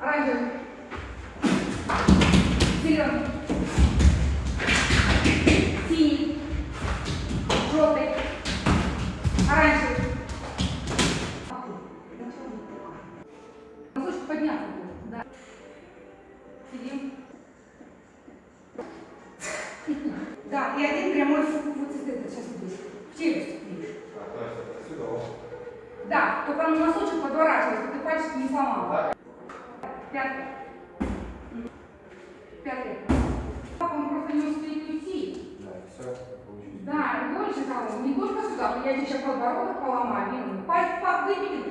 Оранжевый. Зеленый. Синий. Желтый. Оранжевый. Носочек подняться. Да. Сидим. Да, и один прямой вот это сейчас здесь. В челюсть видишь. Да, только на носочек подворачивается, ты пальчик не сломал. Пятый. Пятый. Он просто не успеет уйти. Да, все. Получилось. Да, и больше того, не только сюда, я сейчас подбородок поломаю, ну, пальцы выбили